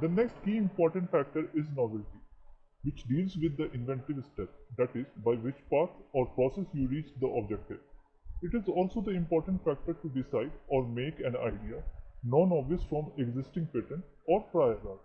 The next key important factor is novelty, which deals with the inventive step, that is, by which path or process you reach the objective. It is also the important factor to decide or make an idea non-obvious from existing patent or prior art.